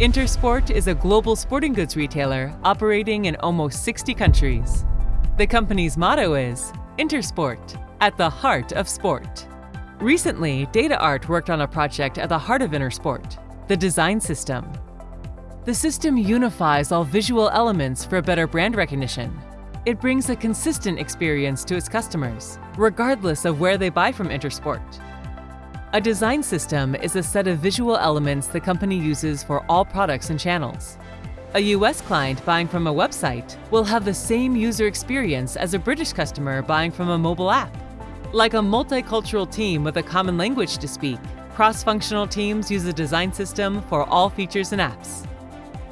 Intersport is a global sporting goods retailer operating in almost 60 countries. The company's motto is Intersport, at the heart of sport. Recently, DataArt worked on a project at the heart of Intersport, the design system. The system unifies all visual elements for a better brand recognition. It brings a consistent experience to its customers, regardless of where they buy from Intersport. A design system is a set of visual elements the company uses for all products and channels. A US client buying from a website will have the same user experience as a British customer buying from a mobile app. Like a multicultural team with a common language to speak, cross-functional teams use a design system for all features and apps.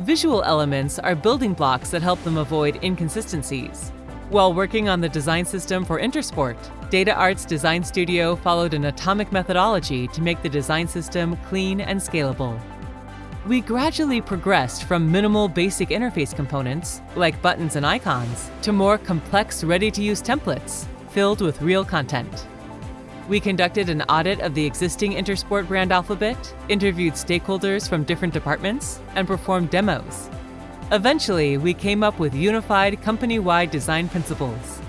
Visual elements are building blocks that help them avoid inconsistencies. While working on the design system for Intersport, DataArt's design studio followed an atomic methodology to make the design system clean and scalable. We gradually progressed from minimal basic interface components, like buttons and icons, to more complex ready-to-use templates, filled with real content. We conducted an audit of the existing Intersport brand alphabet, interviewed stakeholders from different departments, and performed demos. Eventually, we came up with unified company-wide design principles.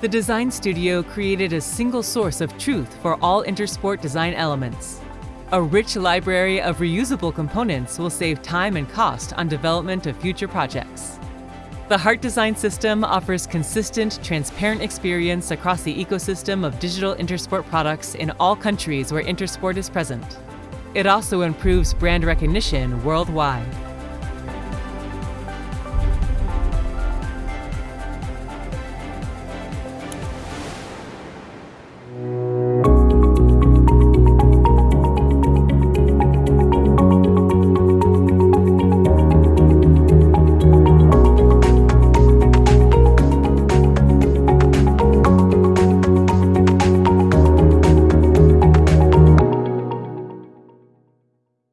The design studio created a single source of truth for all Intersport design elements. A rich library of reusable components will save time and cost on development of future projects. The Heart Design System offers consistent, transparent experience across the ecosystem of digital Intersport products in all countries where Intersport is present. It also improves brand recognition worldwide.